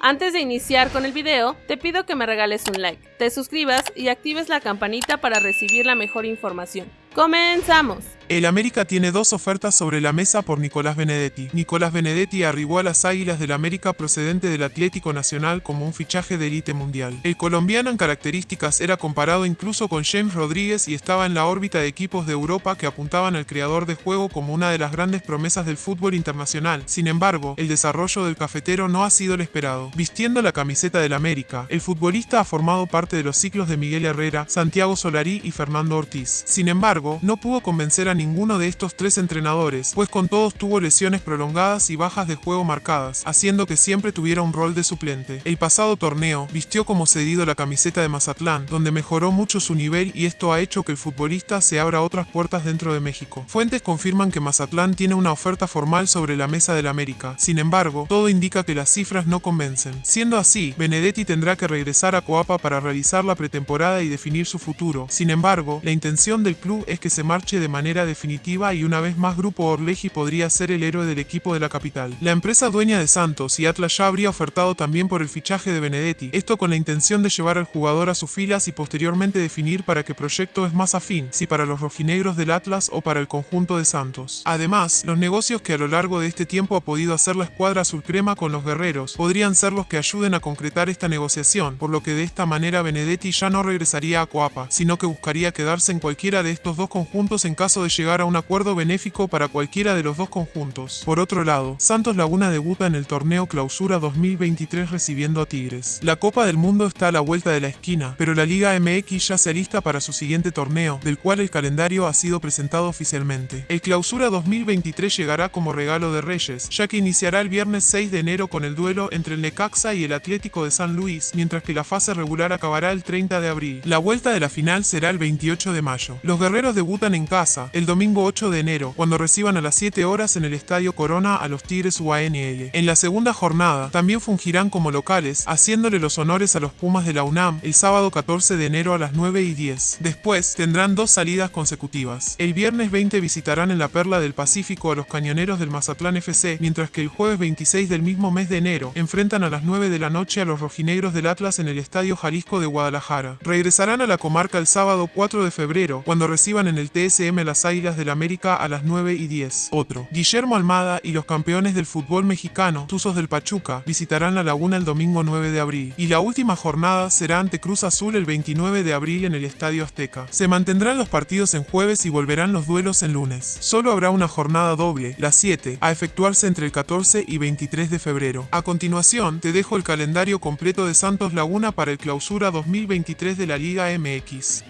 Antes de iniciar con el video, te pido que me regales un like, te suscribas y actives la campanita para recibir la mejor información. ¡Comenzamos! El América tiene dos ofertas sobre la mesa por Nicolás Benedetti. Nicolás Benedetti arribó a las Águilas del América procedente del Atlético Nacional como un fichaje de élite mundial. El colombiano en características era comparado incluso con James Rodríguez y estaba en la órbita de equipos de Europa que apuntaban al creador de juego como una de las grandes promesas del fútbol internacional. Sin embargo, el desarrollo del cafetero no ha sido el esperado. Vistiendo la camiseta del América, el futbolista ha formado parte de los ciclos de Miguel Herrera, Santiago Solari y Fernando Ortiz. Sin embargo, no pudo convencer a ninguno de estos tres entrenadores, pues con todos tuvo lesiones prolongadas y bajas de juego marcadas, haciendo que siempre tuviera un rol de suplente. El pasado torneo vistió como cedido la camiseta de Mazatlán, donde mejoró mucho su nivel y esto ha hecho que el futbolista se abra otras puertas dentro de México. Fuentes confirman que Mazatlán tiene una oferta formal sobre la mesa del América, sin embargo, todo indica que las cifras no convencen. Siendo así, Benedetti tendrá que regresar a Coapa para realizar la pretemporada y definir su futuro. Sin embargo, la intención del club es que se marche de manera definitiva y una vez más Grupo Orleji podría ser el héroe del equipo de la capital. La empresa dueña de Santos y Atlas ya habría ofertado también por el fichaje de Benedetti, esto con la intención de llevar al jugador a sus filas y posteriormente definir para qué proyecto es más afín, si para los rojinegros del Atlas o para el conjunto de Santos. Además, los negocios que a lo largo de este tiempo ha podido hacer la escuadra azul crema con los guerreros podrían ser los que ayuden a concretar esta negociación, por lo que de esta manera Benedetti ya no regresaría a Coapa, sino que buscaría quedarse en cualquiera de estos dos conjuntos en caso de llegar a un acuerdo benéfico para cualquiera de los dos conjuntos. Por otro lado, Santos Laguna debuta en el torneo Clausura 2023 recibiendo a Tigres. La Copa del Mundo está a la vuelta de la esquina, pero la Liga MX ya se alista para su siguiente torneo, del cual el calendario ha sido presentado oficialmente. El Clausura 2023 llegará como regalo de Reyes, ya que iniciará el viernes 6 de enero con el duelo entre el Necaxa y el Atlético de San Luis, mientras que la fase regular acabará el 30 de abril. La vuelta de la final será el 28 de mayo. Los guerreros debutan en casa, el domingo 8 de enero, cuando reciban a las 7 horas en el Estadio Corona a los Tigres UANL. En la segunda jornada, también fungirán como locales, haciéndole los honores a los Pumas de la UNAM el sábado 14 de enero a las 9 y 10. Después, tendrán dos salidas consecutivas. El viernes 20 visitarán en la Perla del Pacífico a los Cañoneros del Mazatlán FC, mientras que el jueves 26 del mismo mes de enero, enfrentan a las 9 de la noche a los rojinegros del Atlas en el Estadio Jalisco de Guadalajara. Regresarán a la comarca el sábado 4 de febrero, cuando reciban en el TSM las Águilas del América a las 9 y 10. Otro. Guillermo Almada y los campeones del fútbol mexicano, Tuzos del Pachuca, visitarán la laguna el domingo 9 de abril. Y la última jornada será ante Cruz Azul el 29 de abril en el Estadio Azteca. Se mantendrán los partidos en jueves y volverán los duelos en lunes. Solo habrá una jornada doble, la 7, a efectuarse entre el 14 y 23 de febrero. A continuación, te dejo el calendario completo de Santos Laguna para el clausura 2023 de la Liga MX.